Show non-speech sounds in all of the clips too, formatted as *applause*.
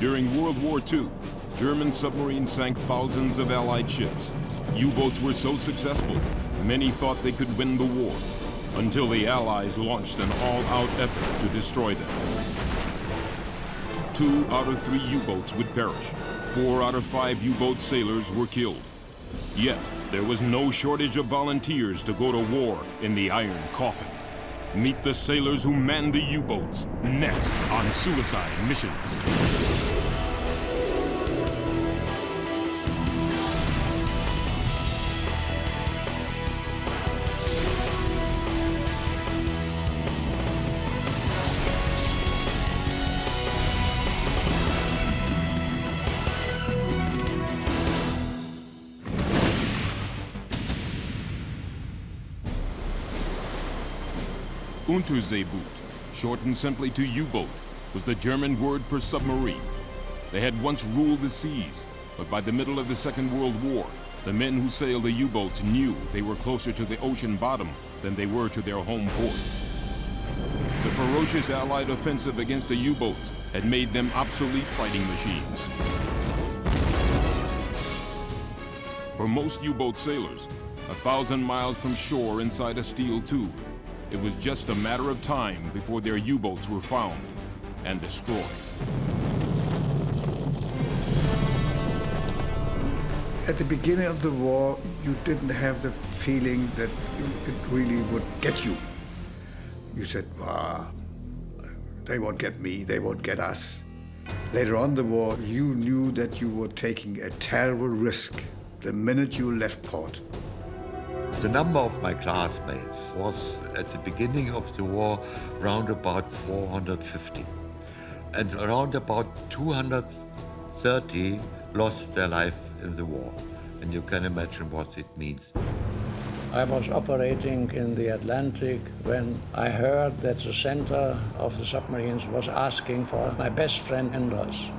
During World War II, German submarines sank thousands of Allied ships. U-boats were so successful, many thought they could win the war, until the Allies launched an all-out effort to destroy them. Two out of three U-boats would perish. Four out of five U-boat sailors were killed. Yet, there was no shortage of volunteers to go to war in the Iron Coffin. Meet the sailors who manned the U-boats, next on Suicide Missions. Unterseeboot, shortened simply to U-boat, was the German word for submarine. They had once ruled the seas, but by the middle of the Second World War, the men who sailed the U-boats knew they were closer to the ocean bottom than they were to their home port. The ferocious Allied offensive against the U-boats had made them obsolete fighting machines. For most U-boat sailors, a thousand miles from shore inside a steel tube, it was just a matter of time before their U-boats were found and destroyed. At the beginning of the war, you didn't have the feeling that it really would get you. You said, ah, they won't get me, they won't get us. Later on the war, you knew that you were taking a terrible risk the minute you left port. The number of my classmates was at the beginning of the war round about 450. And around about 230 lost their life in the war. And you can imagine what it means. I was operating in the Atlantic when I heard that the center of the submarines was asking for my best friend Andros.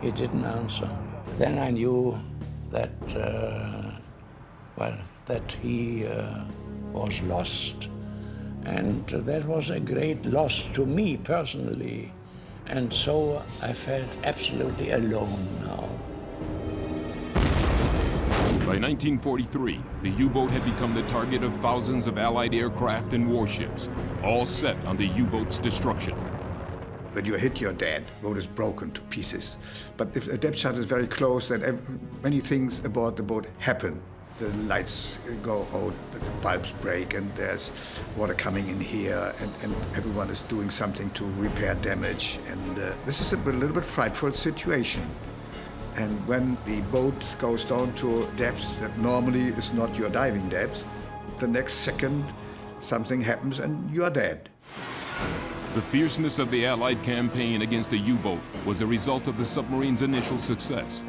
He didn't answer. Then I knew that, uh, well, that he uh, was lost. And that was a great loss to me personally. And so I felt absolutely alone now. By 1943, the U-boat had become the target of thousands of Allied aircraft and warships, all set on the U-boat's destruction. When you hit your dead, boat is broken to pieces. But if a depth charge is very close, then many things aboard the boat happen the lights go out, the bulbs break, and there's water coming in here, and, and everyone is doing something to repair damage. And uh, this is a little bit frightful situation. And when the boat goes down to depths that normally is not your diving depth, the next second something happens and you are dead. The fierceness of the Allied campaign against the U-boat was the result of the submarine's initial success.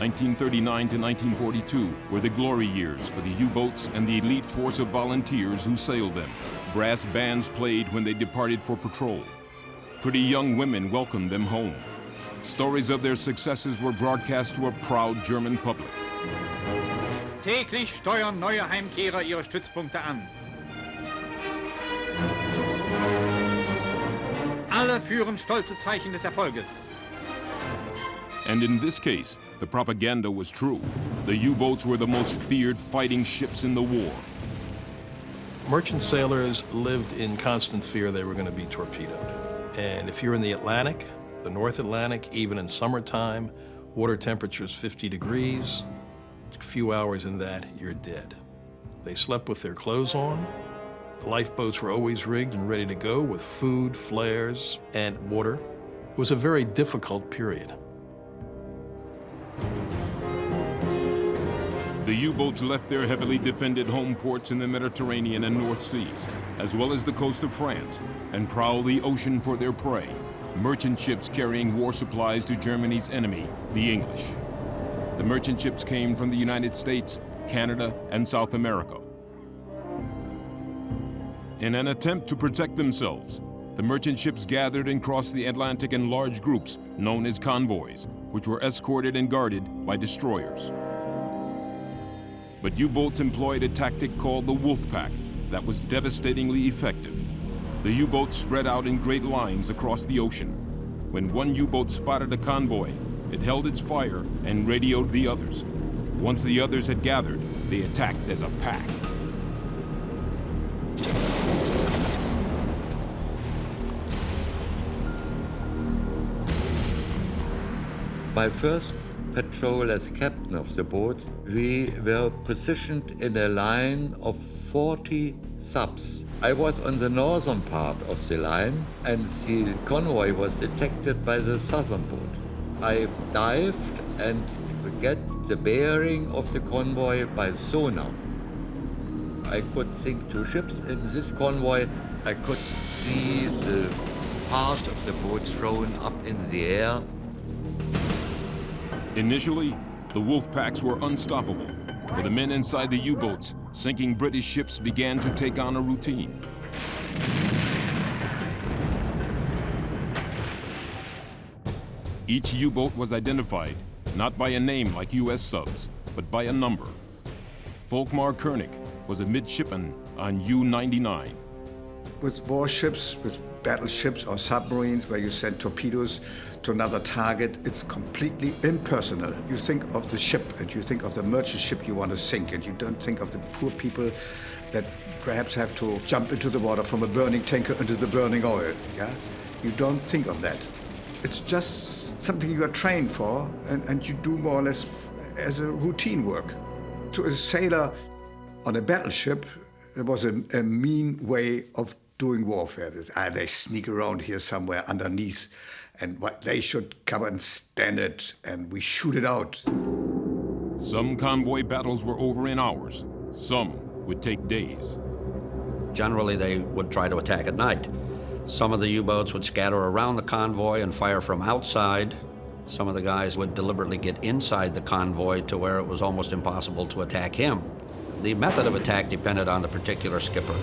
1939 to 1942 were the glory years for the U-boats and the elite force of volunteers who sailed them. Brass bands played when they departed for patrol. Pretty young women welcomed them home. Stories of their successes were broadcast to a proud German public. Täglich steuern neue Heimkehrer ihre Stützpunkte an. Alle führen stolze Zeichen des Erfolges. And in this case, the propaganda was true. The U-boats were the most feared fighting ships in the war. Merchant sailors lived in constant fear they were going to be torpedoed. And if you're in the Atlantic, the North Atlantic, even in summertime, water temperature is 50 degrees. A few hours in that, you're dead. They slept with their clothes on. The lifeboats were always rigged and ready to go with food, flares, and water. It was a very difficult period. The U-boats left their heavily defended home ports in the Mediterranean and North Seas, as well as the coast of France, and prowled the ocean for their prey, merchant ships carrying war supplies to Germany's enemy, the English. The merchant ships came from the United States, Canada, and South America. In an attempt to protect themselves, the merchant ships gathered and crossed the Atlantic in large groups known as convoys, which were escorted and guarded by destroyers. But U-boats employed a tactic called the wolf pack that was devastatingly effective. The U-boats spread out in great lines across the ocean. When one U-boat spotted a convoy, it held its fire and radioed the others. Once the others had gathered, they attacked as a pack. My first patrol as captain of the boat, we were positioned in a line of 40 subs. I was on the northern part of the line and the convoy was detected by the southern boat. I dived and get the bearing of the convoy by sonar. I could sink two ships in this convoy. I could see the parts of the boat thrown up in the air. Initially, the wolf packs were unstoppable. For the men inside the U-boats, sinking British ships began to take on a routine. Each U-boat was identified, not by a name like U.S. subs, but by a number. Volkmar Koenig was a midshipman on U-99. With warships, with battleships or submarines where you send torpedoes to another target, it's completely impersonal. You think of the ship and you think of the merchant ship you want to sink and you don't think of the poor people that perhaps have to jump into the water from a burning tanker into the burning oil, yeah? You don't think of that. It's just something you are trained for and, and you do more or less as a routine work. To a sailor on a battleship, it was a, a mean way of doing warfare. Ah, they sneak around here somewhere underneath, and they should come and stand it, and we shoot it out. Some convoy battles were over in hours. Some would take days. Generally, they would try to attack at night. Some of the U-boats would scatter around the convoy and fire from outside. Some of the guys would deliberately get inside the convoy to where it was almost impossible to attack him. The method of attack depended on the particular skipper.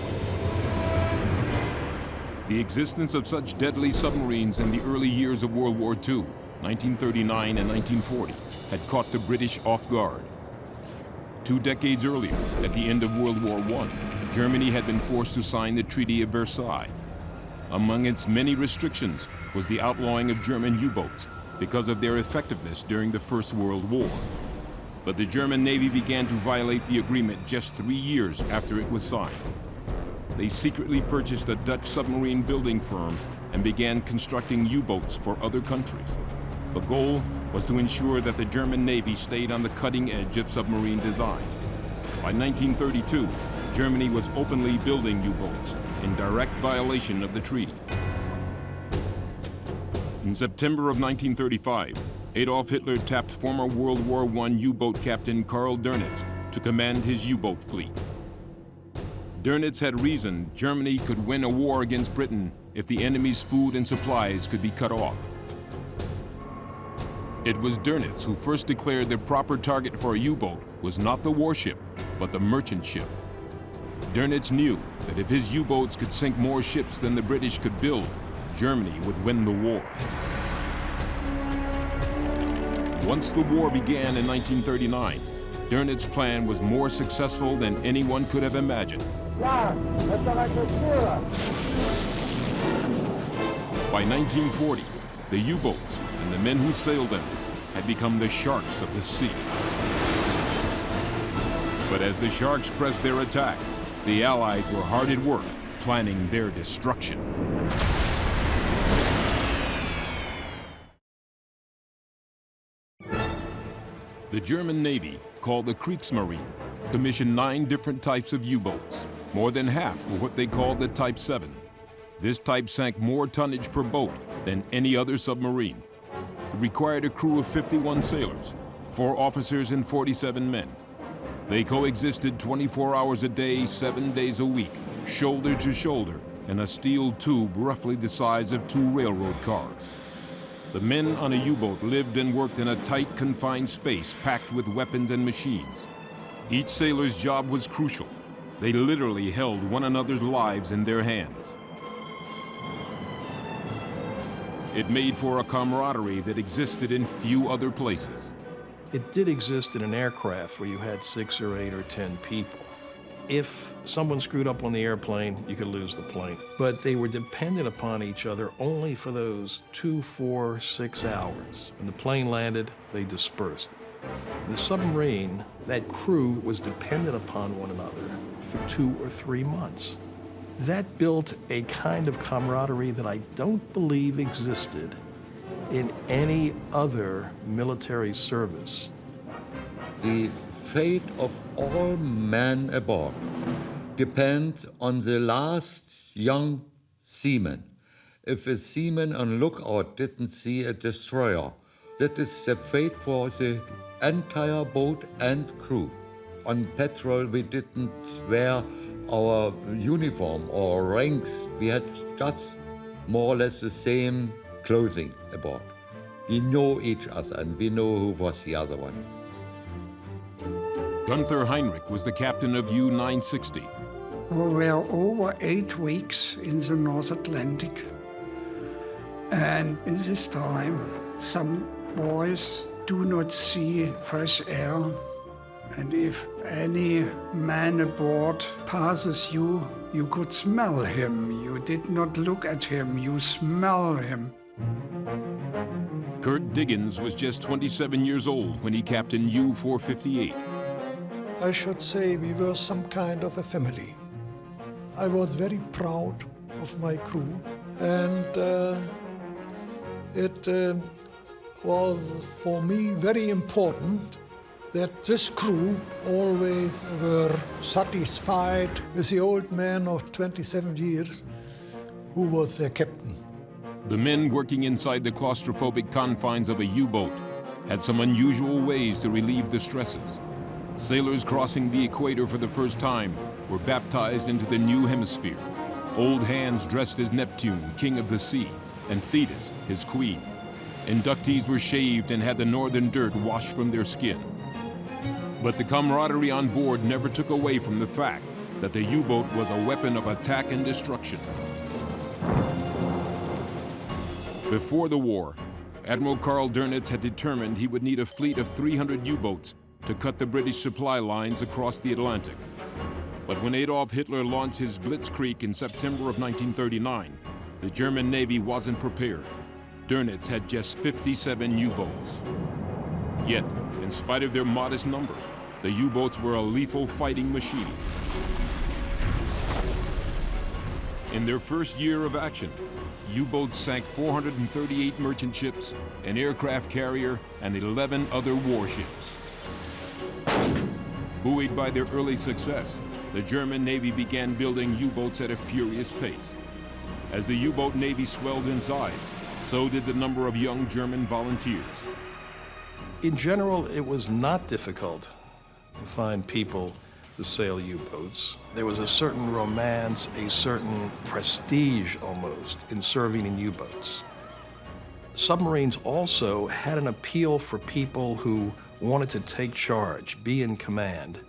The existence of such deadly submarines in the early years of World War II, 1939 and 1940, had caught the British off guard. Two decades earlier, at the end of World War I, Germany had been forced to sign the Treaty of Versailles. Among its many restrictions was the outlawing of German U-boats because of their effectiveness during the First World War. But the German Navy began to violate the agreement just three years after it was signed they secretly purchased a Dutch submarine building firm and began constructing U-boats for other countries. The goal was to ensure that the German Navy stayed on the cutting edge of submarine design. By 1932, Germany was openly building U-boats in direct violation of the treaty. In September of 1935, Adolf Hitler tapped former World War I U-boat captain Karl Dönitz to command his U-boat fleet. Dönitz had reasoned Germany could win a war against Britain if the enemy's food and supplies could be cut off. It was Dönitz who first declared the proper target for a U-boat was not the warship, but the merchant ship. Dönitz knew that if his U-boats could sink more ships than the British could build, Germany would win the war. Once the war began in 1939, Dönitz's plan was more successful than anyone could have imagined. By 1940, the U-boats and the men who sailed them had become the sharks of the sea. But as the sharks pressed their attack, the Allies were hard at work planning their destruction. The German Navy, called the Kriegsmarine, commissioned nine different types of U-boats. More than half were what they called the Type 7. This type sank more tonnage per boat than any other submarine. It required a crew of 51 sailors, four officers and 47 men. They coexisted 24 hours a day, seven days a week, shoulder to shoulder, in a steel tube roughly the size of two railroad cars. The men on a U-boat lived and worked in a tight, confined space packed with weapons and machines. Each sailor's job was crucial, they literally held one another's lives in their hands. It made for a camaraderie that existed in few other places. It did exist in an aircraft where you had six or eight or ten people. if someone screwed up on the airplane, you could lose the plane. But they were dependent upon each other only for those two, four, six hours. When the plane landed, they dispersed. The submarine, that crew was dependent upon one another for two or three months. That built a kind of camaraderie that I don't believe existed in any other military service. The fate of all men aboard depends on the last young seaman. If a seaman on lookout didn't see a destroyer, that is the fate for the entire boat and crew. On patrol, we didn't wear our uniform or ranks. We had just more or less the same clothing aboard. We know each other and we know who was the other one. Gunther Heinrich was the captain of U-960. We were over eight weeks in the North Atlantic. And in this time, some boys do not see fresh air. And if any man aboard passes you, you could smell him. You did not look at him, you smell him. Kurt Diggins was just 27 years old when he captained U-458. I should say we were some kind of a family. I was very proud of my crew and uh, it uh, was for me very important that this crew always were satisfied with the old man of 27 years who was their captain. The men working inside the claustrophobic confines of a U-boat had some unusual ways to relieve the stresses. Sailors crossing the equator for the first time were baptized into the new hemisphere. Old hands dressed as Neptune, king of the sea, and Thetis, his queen. Inductees were shaved and had the northern dirt washed from their skin. But the camaraderie on board never took away from the fact that the U-boat was a weapon of attack and destruction. Before the war, Admiral Karl Dönitz had determined he would need a fleet of 300 U-boats to cut the British supply lines across the Atlantic. But when Adolf Hitler launched his Blitzkrieg in September of 1939, the German Navy wasn't prepared. Dönitz had just 57 U-boats. Yet, in spite of their modest number, the U-boats were a lethal fighting machine. In their first year of action, U-boats sank 438 merchant ships, an aircraft carrier, and 11 other warships. Buoyed by their early success, the German Navy began building U-boats at a furious pace. As the U-boat Navy swelled in size, so did the number of young German volunteers. In general, it was not difficult to find people to sail U-boats. There was a certain romance, a certain prestige almost in serving in U-boats. Submarines also had an appeal for people who wanted to take charge, be in command,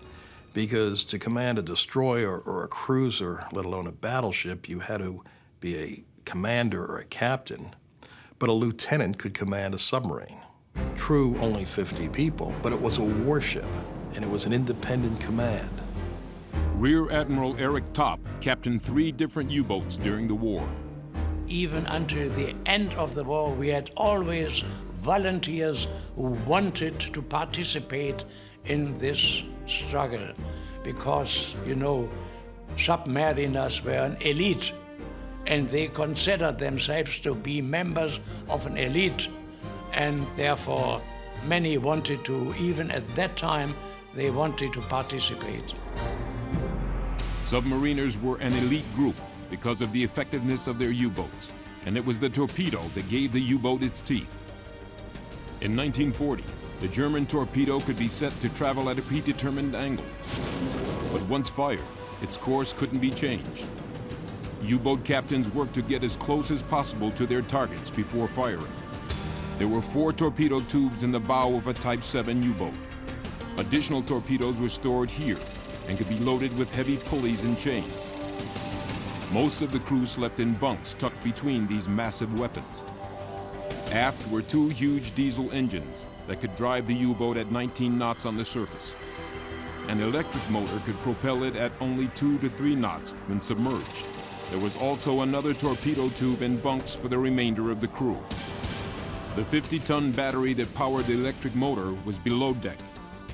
because to command a destroyer or a cruiser, let alone a battleship, you had to be a commander or a captain. But a lieutenant could command a submarine. True, only 50 people, but it was a warship and it was an independent command. Rear Admiral Erich Topp captained three different U-boats during the war. Even until the end of the war, we had always volunteers who wanted to participate in this struggle because, you know, submariners were an elite and they considered themselves to be members of an elite and therefore many wanted to, even at that time, they wanted to participate. Submariners were an elite group because of the effectiveness of their U-boats, and it was the torpedo that gave the U-boat its teeth. In 1940, the German torpedo could be set to travel at a predetermined angle. But once fired, its course couldn't be changed. U-boat captains worked to get as close as possible to their targets before firing. There were four torpedo tubes in the bow of a Type 7 U-boat. Additional torpedoes were stored here and could be loaded with heavy pulleys and chains. Most of the crew slept in bunks tucked between these massive weapons. Aft were two huge diesel engines that could drive the U-boat at 19 knots on the surface. An electric motor could propel it at only two to three knots when submerged. There was also another torpedo tube and bunks for the remainder of the crew. The 50-ton battery that powered the electric motor was below deck.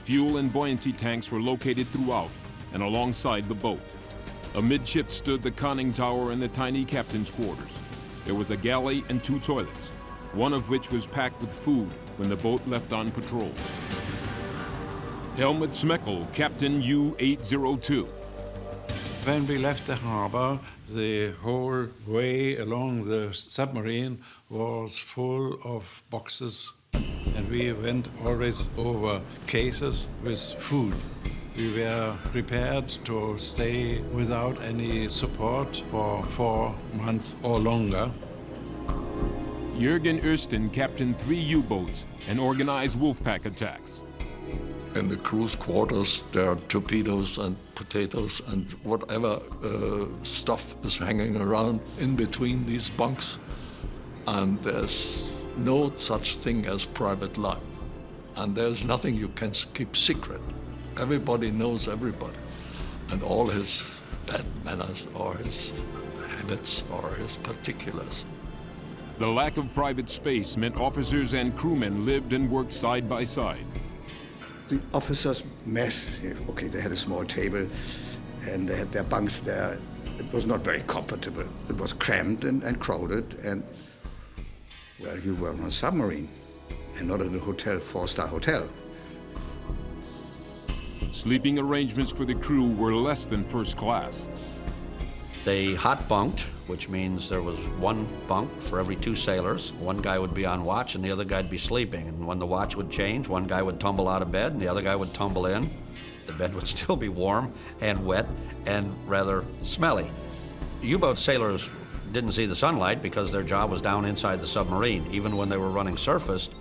Fuel and buoyancy tanks were located throughout and alongside the boat. Amidship stood the conning tower and the tiny captain's quarters. There was a galley and two toilets, one of which was packed with food when the boat left on patrol. Helmut Schmoeckel, Captain U-802. When we left the harbor, the whole way along the submarine was full of boxes and we went always over cases with food. We were prepared to stay without any support for four months or longer. Jürgen Oesten captained three U-boats and organized Wolfpack attacks. In the crew's quarters, there are torpedoes and potatoes and whatever uh, stuff is hanging around in between these bunks. And there's no such thing as private life. And there's nothing you can keep secret. Everybody knows everybody. And all his bad manners or his habits or his particulars. The lack of private space meant officers and crewmen lived and worked side by side. The officers' mess, okay, they had a small table and they had their bunks there. It was not very comfortable. It was cramped and, and crowded and, well, you were on a submarine and not in a hotel, four-star hotel. Sleeping arrangements for the crew were less than first class. They hot bunked, which means there was one bunk for every two sailors. One guy would be on watch and the other guy'd be sleeping. And when the watch would change, one guy would tumble out of bed and the other guy would tumble in. The bed would *laughs* still be warm and wet and rather smelly. U-boat sailors didn't see the sunlight because their job was down inside the submarine. Even when they were running surfaced,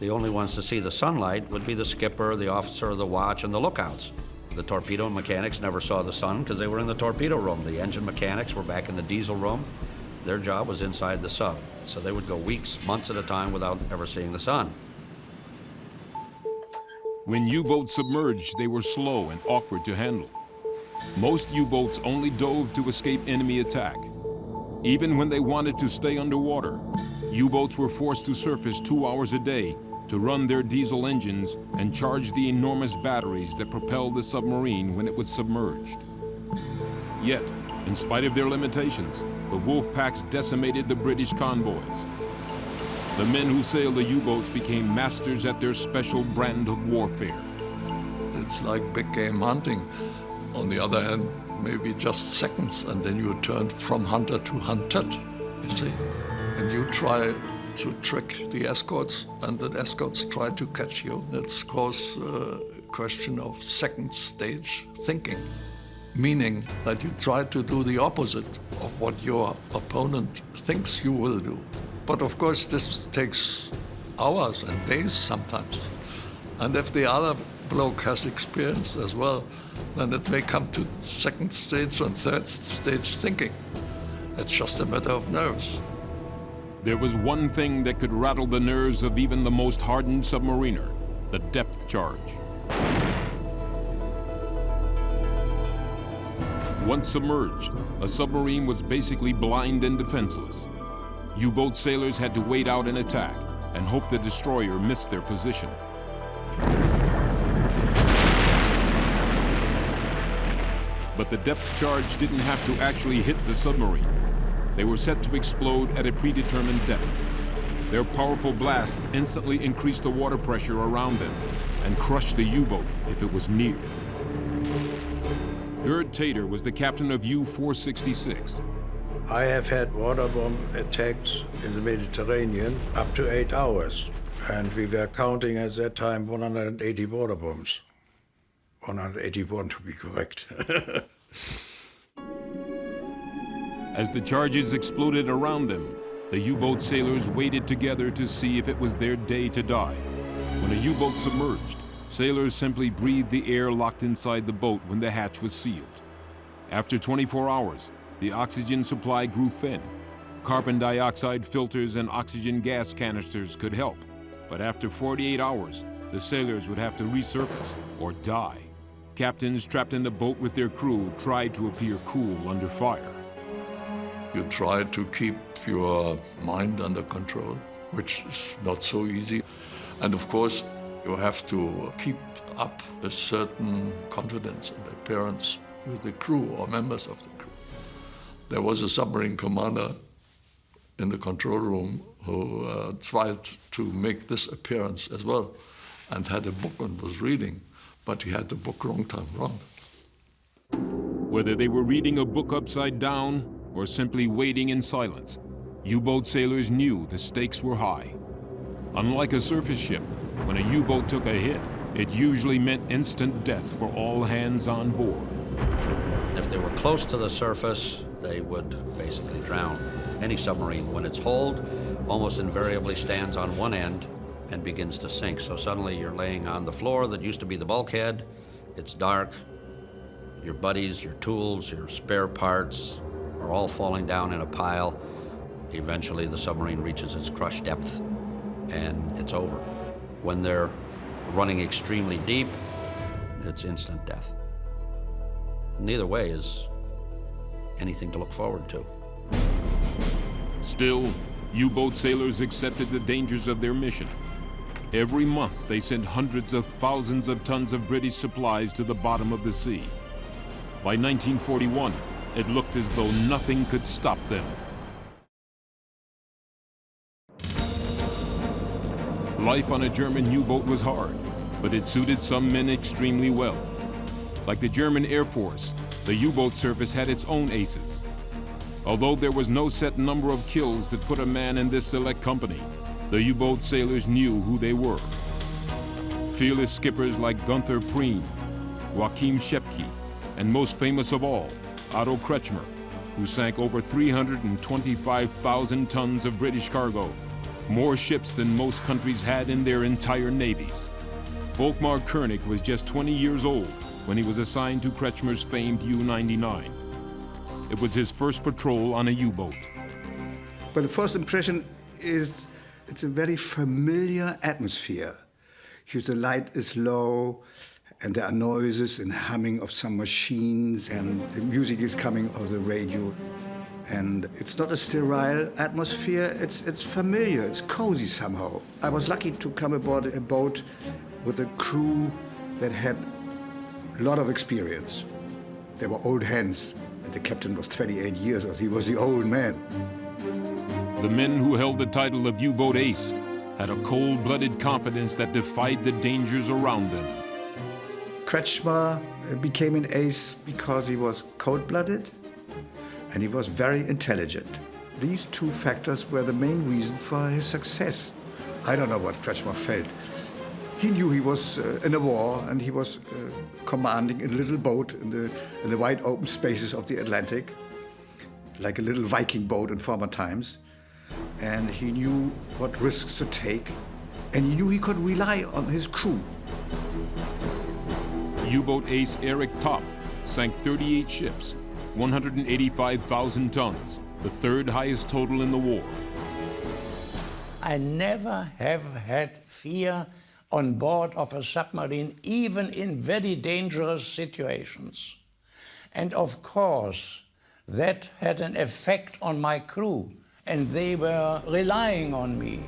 the only ones to see the sunlight would be the skipper, the officer of the watch, and the lookouts. The torpedo mechanics never saw the sun because they were in the torpedo room. The engine mechanics were back in the diesel room. Their job was inside the sub. So they would go weeks, months at a time without ever seeing the sun. When U-boats submerged, they were slow and awkward to handle. Most U-boats only dove to escape enemy attack. Even when they wanted to stay underwater, U-boats were forced to surface two hours a day to run their diesel engines and charge the enormous batteries that propelled the submarine when it was submerged. Yet, in spite of their limitations, the wolf packs decimated the British convoys. The men who sailed the U-boats became masters at their special brand of warfare. It's like big game hunting. On the other hand, maybe just seconds, and then you turn from hunter to hunted, you see. And you try to trick the escorts, and the escorts try to catch you. That's, of course, a question of second stage thinking, meaning that you try to do the opposite of what your opponent thinks you will do. But of course, this takes hours and days sometimes. And if the other bloke has experience as well, then it may come to second stage and third stage thinking. It's just a matter of nerves. There was one thing that could rattle the nerves of even the most hardened submariner, the depth charge. Once submerged, a submarine was basically blind and defenseless. U-boat sailors had to wait out an attack and hope the destroyer missed their position. But the depth charge didn't have to actually hit the submarine. They were set to explode at a predetermined depth. Their powerful blasts instantly increased the water pressure around them and crushed the U-boat if it was near. Gerd Thäter was the captain of U-466. I have had water bomb attacks in the Mediterranean up to eight hours. And we were counting at that time 180 water bombs. 181 to be correct. *laughs* As the charges exploded around them, the U-boat sailors waited together to see if it was their day to die. When a U-boat submerged, sailors simply breathed the air locked inside the boat when the hatch was sealed. After 24 hours, the oxygen supply grew thin. Carbon dioxide filters and oxygen gas canisters could help, but after 48 hours, the sailors would have to resurface or die. captains trapped in the boat with their crew tried to appear cool under fire. You try to keep your mind under control, which is not so easy. And of course, you have to keep up a certain confidence and appearance with the crew or members of the crew. There was a submarine commander in the control room who uh, tried to make this appearance as well and had a book and was reading but he had the book wrong time round. Whether they were reading a book upside down or simply waiting in silence, U-boat sailors knew the stakes were high. Unlike a surface ship, when a U-boat took a hit, it usually meant instant death for all hands on board. If they were close to the surface, they would basically drown. Any submarine, when it's holed, almost invariably stands on one end and begins to sink. So suddenly you're laying on the floor that used to be the bulkhead. It's dark. Your buddies, your tools, your spare parts are all falling down in a pile. Eventually the submarine reaches its crush depth and it's over. When they're running extremely deep, it's instant death. Neither way is anything to look forward to. Still, U-boat sailors accepted the dangers of their mission Every month, they sent hundreds of thousands of tons of British supplies to the bottom of the sea. By 1941, it looked as though nothing could stop them. Life on a German U-boat was hard, but it suited some men extremely well. Like the German Air Force, the U-boat service had its own aces. Although there was no set number of kills that put a man in this select company, the U-boat sailors knew who they were. Fearless skippers like Gunther Prien, Joachim Schepke, and most famous of all, Otto Kretschmer, who sank over 325,000 tons of British cargo, more ships than most countries had in their entire navies. Volkmar Koenig was just 20 years old when he was assigned to Kretschmer's famed U-99. It was his first patrol on a U-boat. But the first impression is it's a very familiar atmosphere. the light is low, and there are noises and humming of some machines, and the music is coming off the radio. And it's not a sterile atmosphere, it's, it's familiar, it's cozy somehow. I was lucky to come aboard a boat with a crew that had a lot of experience. They were old hands, and the captain was 28 years old. He was the old man. The men who held the title of U-boat ace had a cold-blooded confidence that defied the dangers around them. Kretschmer became an ace because he was cold-blooded and he was very intelligent. These two factors were the main reason for his success. I don't know what Kretschmer felt. He knew he was uh, in a war and he was uh, commanding a little boat in the, in the wide open spaces of the Atlantic, like a little Viking boat in former times and he knew what risks to take, and he knew he could rely on his crew. U-boat ace Erich Topp sank 38 ships, 185,000 tons, the third highest total in the war. I never have had fear on board of a submarine, even in very dangerous situations. And of course, that had an effect on my crew and they were relying on me.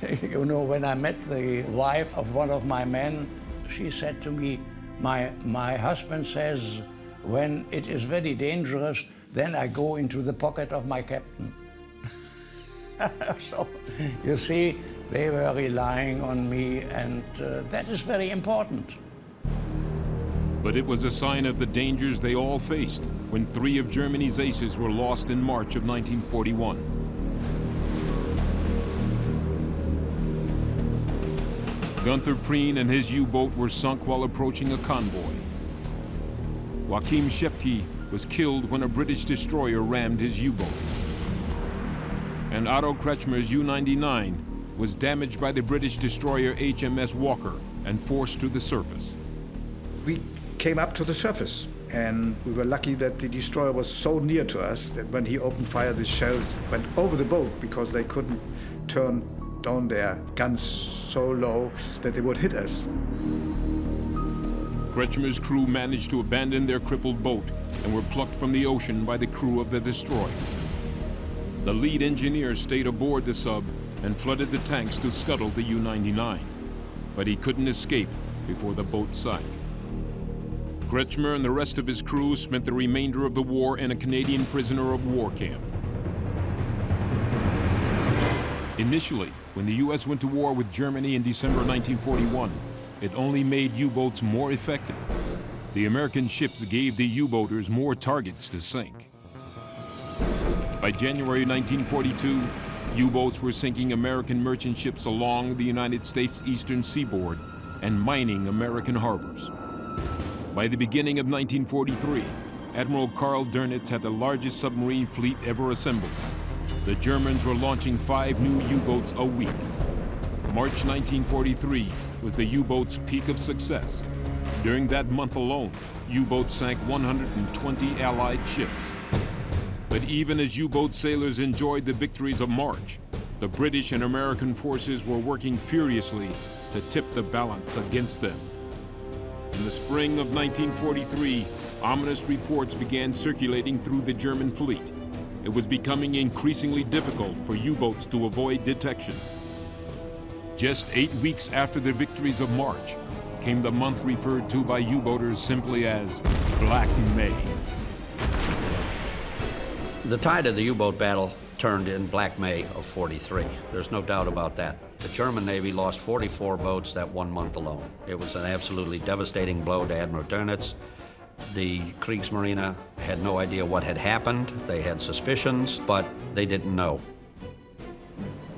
*laughs* you know, when I met the wife of one of my men, she said to me, my, my husband says, when it is very dangerous, then I go into the pocket of my captain. *laughs* so, you see, they were relying on me, and uh, that is very important. But it was a sign of the dangers they all faced when three of Germany's aces were lost in March of 1941. Gunther Prien and his U-boat were sunk while approaching a convoy. Joachim Schepke was killed when a British destroyer rammed his U-boat. And Otto Kretschmer's U-99 was damaged by the British destroyer HMS Walker and forced to the surface. We came up to the surface and we were lucky that the destroyer was so near to us that when he opened fire, the shells went over the boat because they couldn't turn down their guns so low that they would hit us. Kretschmer's crew managed to abandon their crippled boat and were plucked from the ocean by the crew of the destroyer. The lead engineer stayed aboard the sub and flooded the tanks to scuttle the U-99, but he couldn't escape before the boat sank. Kretschmer and the rest of his crew spent the remainder of the war in a Canadian prisoner of war camp. Initially, when the U.S. went to war with Germany in December 1941, it only made U-boats more effective. The American ships gave the U-boaters more targets to sink. By January 1942, U-boats were sinking American merchant ships along the United States eastern seaboard and mining American harbors. By the beginning of 1943, Admiral Karl Dönitz had the largest submarine fleet ever assembled. The Germans were launching five new U-boats a week. March 1943 was the U-boat's peak of success. During that month alone, U-boats sank 120 Allied ships. But even as U-boat sailors enjoyed the victories of March, the British and American forces were working furiously to tip the balance against them. In the spring of 1943, ominous reports began circulating through the German fleet. It was becoming increasingly difficult for U-boats to avoid detection. Just eight weeks after the victories of March, came the month referred to by U-boaters simply as Black May. The tide of the U-boat battle turned in Black May of 43. There's no doubt about that. The German Navy lost 44 boats that one month alone. It was an absolutely devastating blow to Admiral Dönitz. The Kriegsmarine had no idea what had happened. They had suspicions, but they didn't know.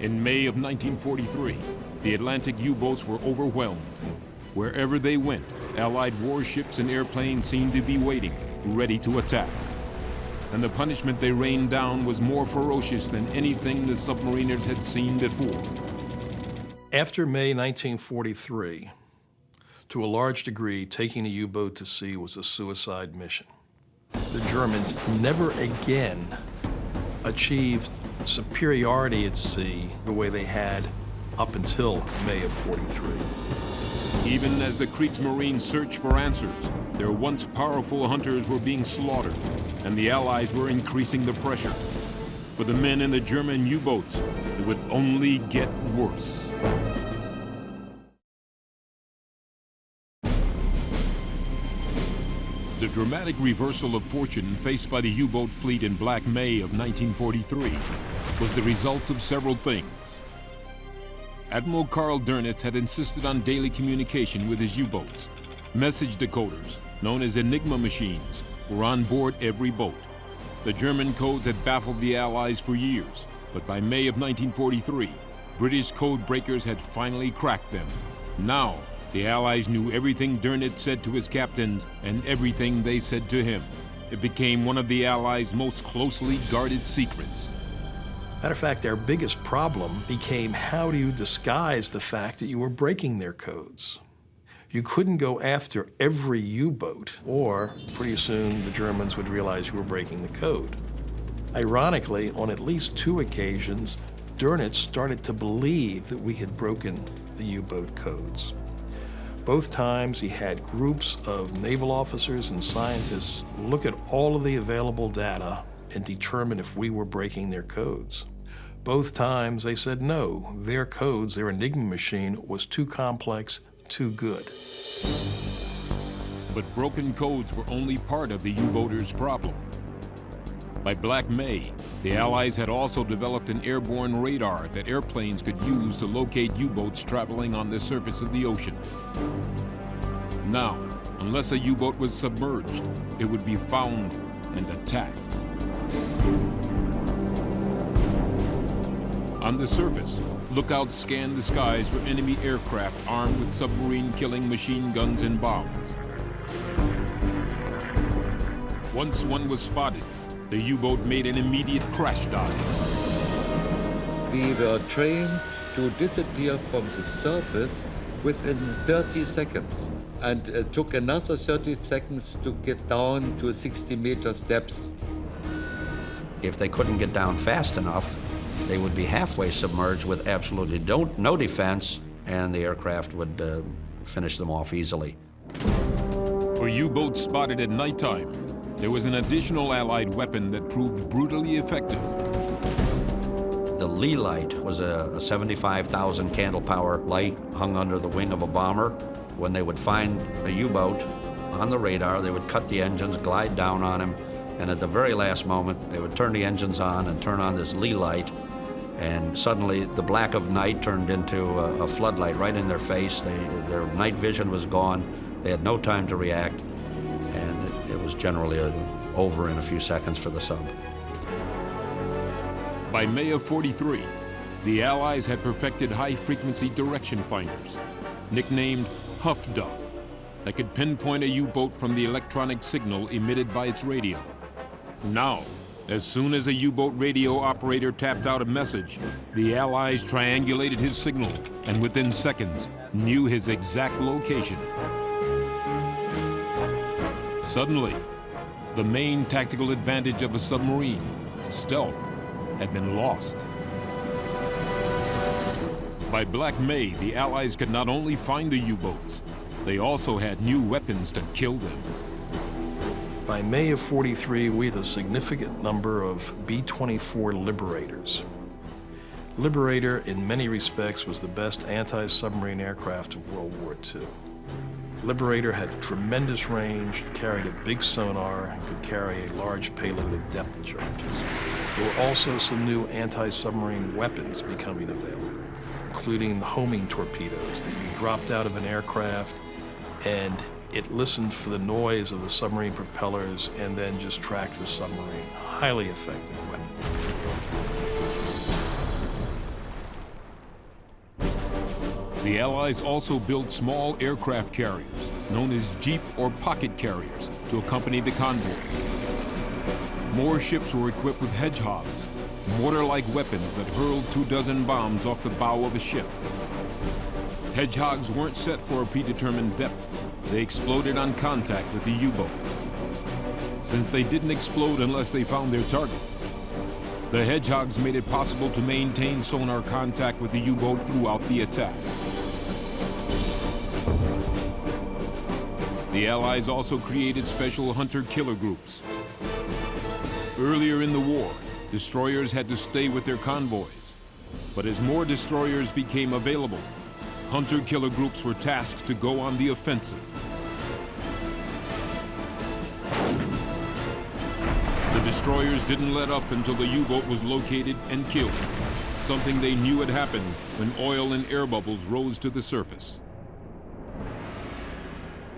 In May of 1943, the Atlantic U-boats were overwhelmed. Wherever they went, Allied warships and airplanes seemed to be waiting, ready to attack and the punishment they rained down was more ferocious than anything the submariners had seen before. After May 1943, to a large degree, taking a U-boat to sea was a suicide mission. The Germans never again achieved superiority at sea the way they had up until May of 43. Even as the Kriegsmarine searched for answers, their once powerful hunters were being slaughtered, and the Allies were increasing the pressure. For the men in the German U-boats, it would only get worse. The dramatic reversal of fortune faced by the U-boat fleet in Black May of 1943 was the result of several things. Admiral Karl Dönitz had insisted on daily communication with his U-boats. Message decoders, known as Enigma machines, were on board every boat. The German codes had baffled the Allies for years, but by May of 1943, British code breakers had finally cracked them. Now, the Allies knew everything Dönitz said to his captains and everything they said to him. It became one of the Allies' most closely guarded secrets. Matter of fact, our biggest problem became how do you disguise the fact that you were breaking their codes? You couldn't go after every U-boat, or pretty soon the Germans would realize you were breaking the code. Ironically, on at least two occasions, Dönitz started to believe that we had broken the U-boat codes. Both times he had groups of naval officers and scientists look at all of the available data and determine if we were breaking their codes. Both times they said no, their codes, their Enigma machine, was too complex, too good. But broken codes were only part of the U-boaters' problem. By Black May, the Allies had also developed an airborne radar that airplanes could use to locate U-boats traveling on the surface of the ocean. Now, unless a U-boat was submerged, it would be found and attacked. On the surface, lookouts scanned the skies for enemy aircraft armed with submarine-killing machine guns and bombs. Once one was spotted, the U-boat made an immediate crash dive. We were trained to disappear from the surface within 30 seconds and it took another 30 seconds to get down to 60 meters depth. If they couldn't get down fast enough, they would be halfway submerged with absolutely no, no defense, and the aircraft would uh, finish them off easily. For U-boats spotted at nighttime, there was an additional Allied weapon that proved brutally effective. The Leigh light was a, a 75,000 candle power light hung under the wing of a bomber. When they would find a U-boat on the radar, they would cut the engines, glide down on him, and at the very last moment, they would turn the engines on and turn on this Leigh light, and suddenly the black of night turned into a, a floodlight right in their face. They, their night vision was gone. They had no time to react, was generally over in a few seconds for the sub. By May of 43, the Allies had perfected high-frequency direction finders, nicknamed Huff Duff, that could pinpoint a U-boat from the electronic signal emitted by its radio. Now, as soon as a U-boat radio operator tapped out a message, the Allies triangulated his signal and within seconds knew his exact location. Suddenly, the main tactical advantage of a submarine, stealth, had been lost. By Black May, the Allies could not only find the U-boats, they also had new weapons to kill them. By May of 43, we had a significant number of B-24 Liberators. Liberator, in many respects, was the best anti-submarine aircraft of World War II. Liberator had tremendous range, carried a big sonar, and could carry a large payload of depth charges. There were also some new anti-submarine weapons becoming available, including the homing torpedoes that you dropped out of an aircraft and it listened for the noise of the submarine propellers and then just tracked the submarine. Highly effective weapon. The Allies also built small aircraft carriers, known as jeep or pocket carriers, to accompany the convoys. More ships were equipped with hedgehogs, mortar-like weapons that hurled two dozen bombs off the bow of a ship. Hedgehogs weren't set for a predetermined depth. They exploded on contact with the U-boat. Since they didn't explode unless they found their target, the Hedgehogs made it possible to maintain sonar contact with the U-boat throughout the attack. The Allies also created special hunter-killer groups. Earlier in the war, destroyers had to stay with their convoys. But as more destroyers became available, hunter-killer groups were tasked to go on the offensive. The destroyers didn't let up until the U-boat was located and killed, something they knew had happened when oil and air bubbles rose to the surface.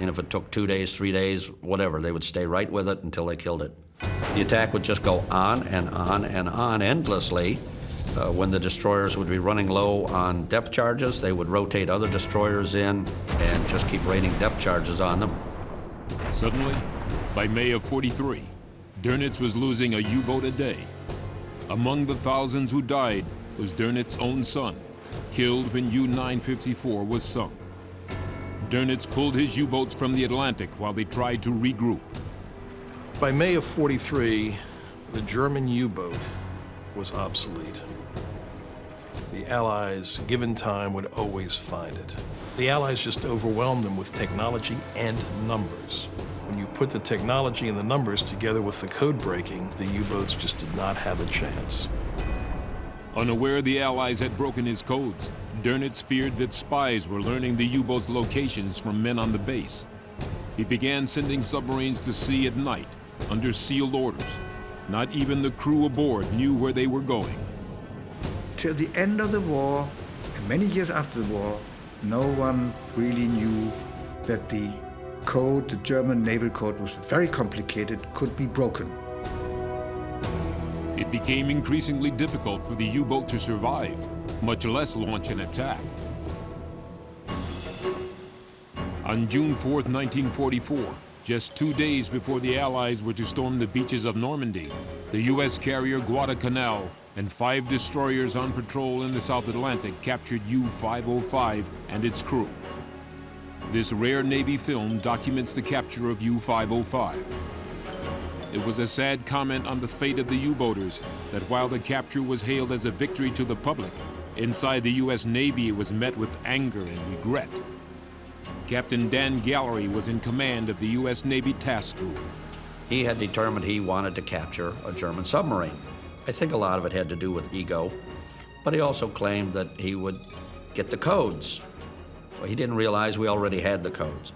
And if it took two days, three days, whatever, they would stay right with it until they killed it. The attack would just go on and on and on endlessly. Uh, when the destroyers would be running low on depth charges, they would rotate other destroyers in and just keep raining depth charges on them. Suddenly, by May of 43, Dönitz was losing a U-boat a day. Among the thousands who died was Dönitz's own son, killed when U-954 was sunk. Dönitz pulled his U-boats from the Atlantic while they tried to regroup. By May of 43, the German U-boat was obsolete. The Allies, given time, would always find it. The Allies just overwhelmed them with technology and numbers. When you put the technology and the numbers together with the code breaking, the U-boats just did not have a chance. Unaware the Allies had broken his codes, Dönitz feared that spies were learning the U-boat's locations from men on the base. He began sending submarines to sea at night, under sealed orders. Not even the crew aboard knew where they were going. Till the end of the war, and many years after the war, no one really knew that the code, the German naval code, was very complicated, could be broken. It became increasingly difficult for the U-boat to survive, much less launch an attack. On June 4, 1944, just two days before the Allies were to storm the beaches of Normandy, the U.S. carrier Guadalcanal and five destroyers on patrol in the South Atlantic captured U-505 and its crew. This rare Navy film documents the capture of U-505. It was a sad comment on the fate of the U-boaters that while the capture was hailed as a victory to the public, inside the U.S. Navy it was met with anger and regret. Captain Dan Gallery was in command of the U.S. Navy Task Group. He had determined he wanted to capture a German submarine. I think a lot of it had to do with ego, but he also claimed that he would get the codes. Well, he didn't realize we already had the codes.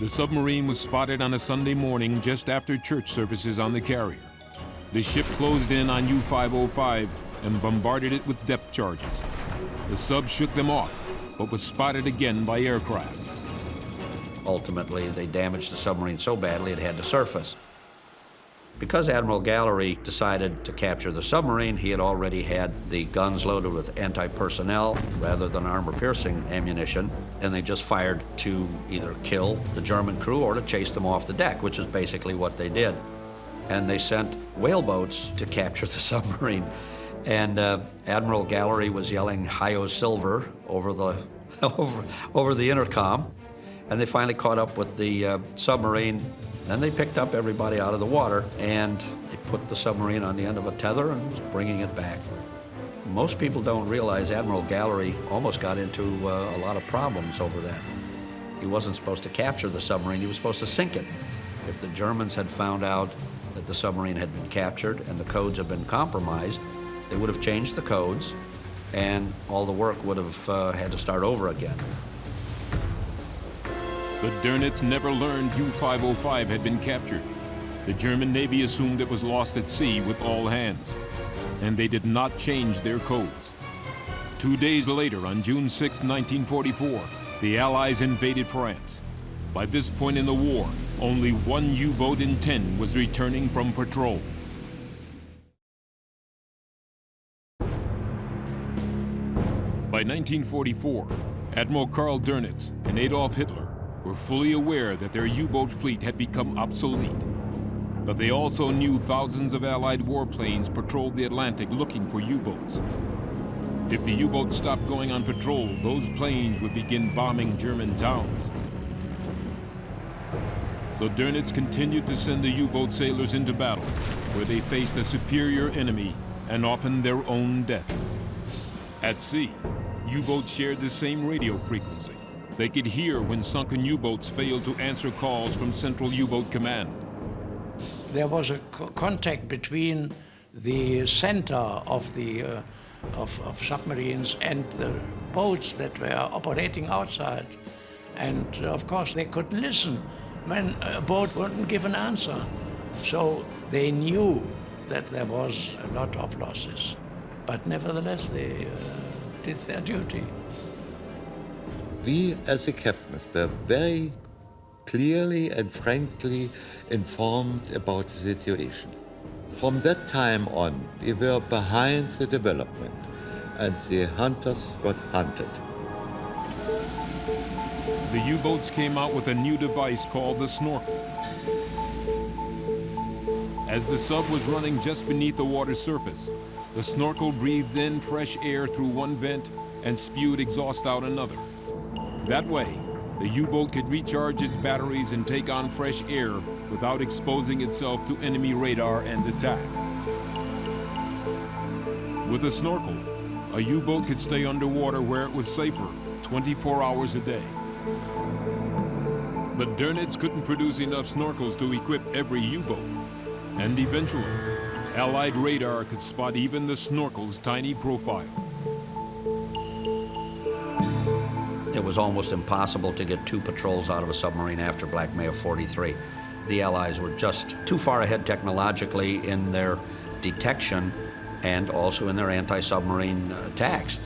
The submarine was spotted on a Sunday morning just after church services on the carrier. The ship closed in on U-505 and bombarded it with depth charges. The sub shook them off, but was spotted again by aircraft. Ultimately, they damaged the submarine so badly it had to surface. Because Admiral Gallery decided to capture the submarine, he had already had the guns loaded with anti-personnel rather than armor-piercing ammunition, and they just fired to either kill the German crew or to chase them off the deck, which is basically what they did. And they sent whaleboats to capture the *laughs* submarine. And uh, Admiral Gallery was yelling "Hi-Yo Silver" over the *laughs* over over the intercom, and they finally caught up with the uh, submarine. Then they picked up everybody out of the water, and they put the submarine on the end of a tether and was bringing it back. Most people don't realize Admiral Gallery almost got into uh, a lot of problems over that. He wasn't supposed to capture the submarine, he was supposed to sink it. If the Germans had found out that the submarine had been captured and the codes had been compromised, they would have changed the codes and all the work would have uh, had to start over again. The Dönitz never learned U-505 had been captured. The German Navy assumed it was lost at sea with all hands, and they did not change their codes. Two days later, on June 6, 1944, the Allies invaded France. By this point in the war, only one U-boat in 10 was returning from patrol. 1944, Admiral Karl Dönitz and Adolf Hitler were fully aware that their U-boat fleet had become obsolete. But they also knew thousands of Allied warplanes patrolled the Atlantic looking for U-boats. If the U-boats stopped going on patrol, those planes would begin bombing German towns. So Dönitz continued to send the U-boat sailors into battle, where they faced a superior enemy and often their own death. At sea, U-boats shared the same radio frequency. They could hear when sunken U-boats failed to answer calls from Central U-Boat Command. There was a co contact between the center of the uh, of, of, submarines and the boats that were operating outside. And uh, of course, they could listen when a boat wouldn't give an answer. So they knew that there was a lot of losses. But nevertheless, they uh, did their duty. We, as the captains, were very clearly and frankly informed about the situation. From that time on, we were behind the development, and the hunters got hunted. The U-boats came out with a new device called the snorkel. As the sub was running just beneath the water's surface, the snorkel breathed in fresh air through one vent and spewed exhaust out another. That way, the U-boat could recharge its batteries and take on fresh air without exposing itself to enemy radar and attack. With a snorkel, a U-boat could stay underwater where it was safer 24 hours a day. But Dönitz couldn't produce enough snorkels to equip every U-boat. And eventually, Allied radar could spot even the snorkel's tiny profile. It was almost impossible to get two patrols out of a submarine after Black May of 43. The Allies were just too far ahead technologically in their detection and also in their anti-submarine attacks.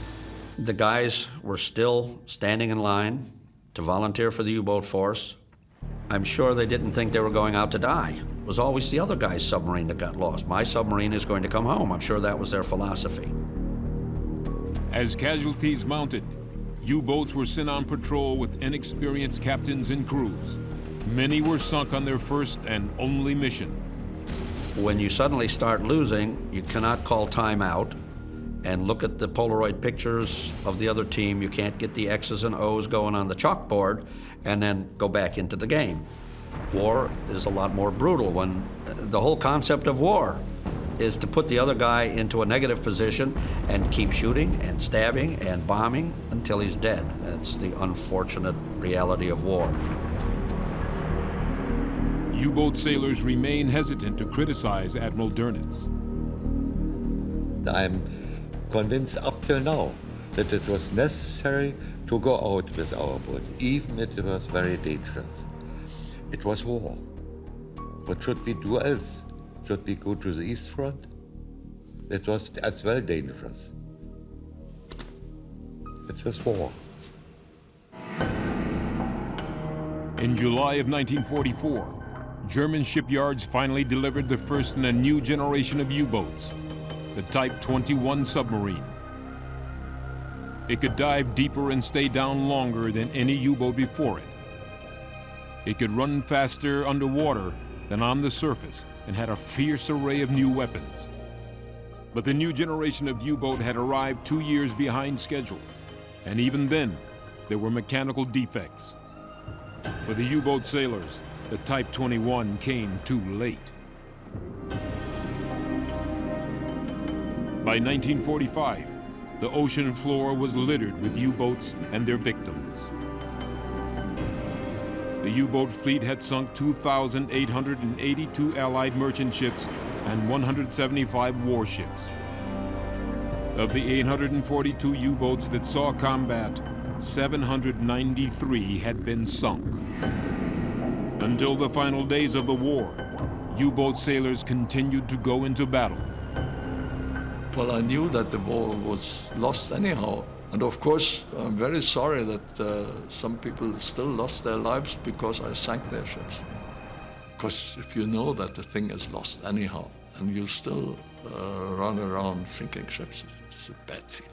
The guys were still standing in line to volunteer for the U-boat force. I'm sure they didn't think they were going out to die. Was always the other guy's submarine that got lost. My submarine is going to come home. I'm sure that was their philosophy. As casualties mounted, U-boats were sent on patrol with inexperienced captains and crews. Many were sunk on their first and only mission. When you suddenly start losing, you cannot call time out and look at the Polaroid pictures of the other team. You can't get the X's and O's going on the chalkboard and then go back into the game. War is a lot more brutal when the whole concept of war is to put the other guy into a negative position and keep shooting and stabbing and bombing until he's dead. That's the unfortunate reality of war. U-boat sailors remain hesitant to criticize Admiral Dönitz. I'm convinced up till now that it was necessary to go out with our boats, even if it was very dangerous. It was war. What should we do else? Should we go to the East Front? That was as well dangerous. It was war. In July of 1944, German shipyards finally delivered the first in a new generation of U-boats, the Type 21 submarine. It could dive deeper and stay down longer than any U-boat before it. It could run faster underwater than on the surface and had a fierce array of new weapons. But the new generation of U-boat had arrived two years behind schedule, and even then, there were mechanical defects. For the U-boat sailors, the Type 21 came too late. By 1945, the ocean floor was littered with U-boats and their victims. The U-boat fleet had sunk 2,882 Allied merchant ships and 175 warships. Of the 842 U-boats that saw combat, 793 had been sunk. Until the final days of the war, U-boat sailors continued to go into battle. Well, I knew that the war was lost anyhow. And of course, I'm very sorry that uh, some people still lost their lives because I sank their ships. Because if you know that the thing is lost anyhow, and you still uh, run around sinking ships, it's a bad feeling.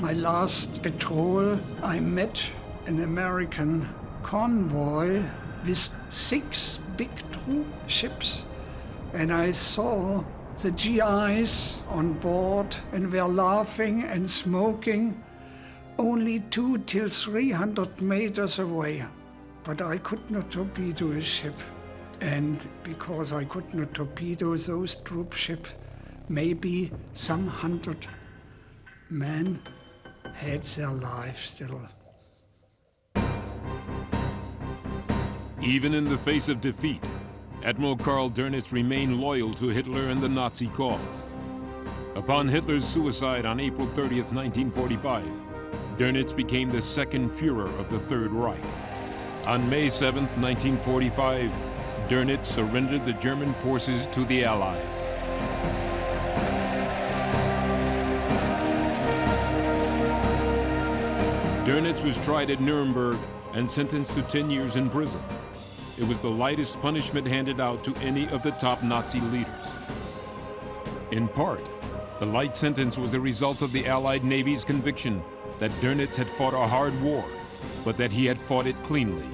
My last patrol, I met an American convoy with six big troop ships, and I saw the GIs on board and were laughing and smoking only two till three hundred meters away. But I could not torpedo a ship. And because I could not torpedo those troop ships, maybe some hundred men had their lives still. Even in the face of defeat, Admiral Karl Dönitz remained loyal to Hitler and the Nazi cause. Upon Hitler's suicide on April 30th, 1945, Dönitz became the second Fuhrer of the Third Reich. On May 7th, 1945, Dönitz surrendered the German forces to the Allies. Dönitz was tried at Nuremberg and sentenced to 10 years in prison. It was the lightest punishment handed out to any of the top Nazi leaders. In part, the light sentence was a result of the Allied Navy's conviction that Dönitz had fought a hard war, but that he had fought it cleanly.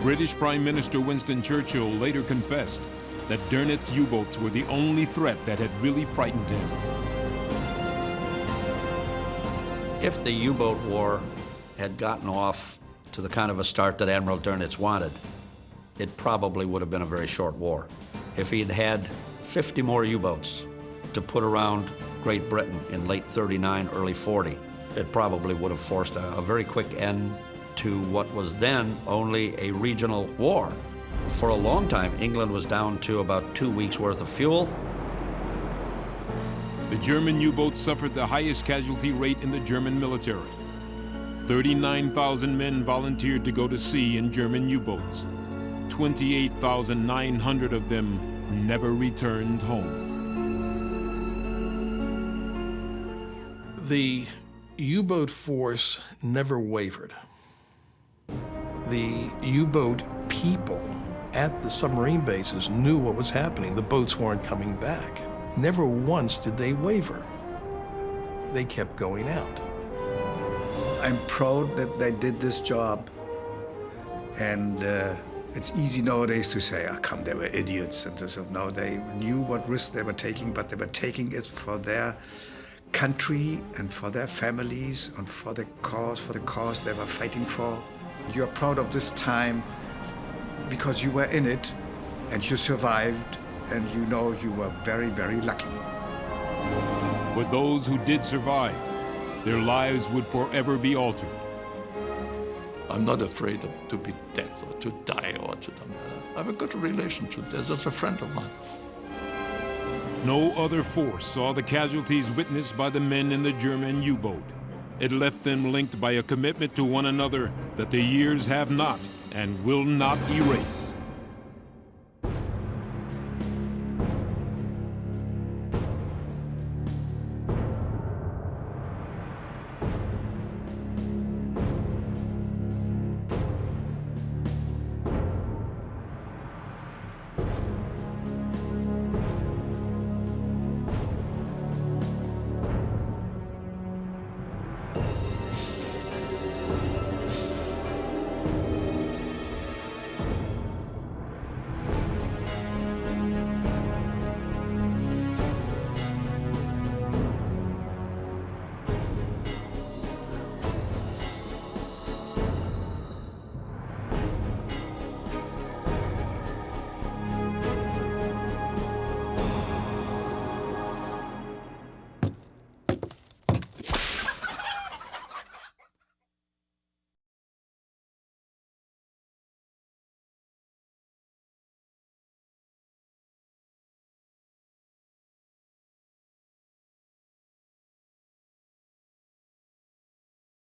British Prime Minister Winston Churchill later confessed that Dönitz U-boats were the only threat that had really frightened him. If the U-boat war had gotten off to the kind of a start that Admiral Dönitz wanted, it probably would have been a very short war. If he'd had 50 more U-boats to put around Great Britain in late 39, early 40, it probably would have forced a, a very quick end to what was then only a regional war. For a long time, England was down to about two weeks' worth of fuel. The German U-boats suffered the highest casualty rate in the German military. 39,000 men volunteered to go to sea in German U-boats. 28,900 of them never returned home. The U-boat force never wavered. The U-boat people at the submarine bases knew what was happening. The boats weren't coming back. Never once did they waver. They kept going out. I'm proud that they did this job. And uh, it's easy nowadays to say, oh, come, they were idiots. And so now they knew what risk they were taking, but they were taking it for their country and for their families and for the cause, for the cause they were fighting for. You're proud of this time because you were in it and you survived and you know you were very, very lucky. But those who did survive, their lives would forever be altered. I'm not afraid of, to be dead or to die or to. I have a good relationship. There's just a friend of mine. No other force saw the casualties witnessed by the men in the German U-boat. It left them linked by a commitment to one another that the years have not and will not erase.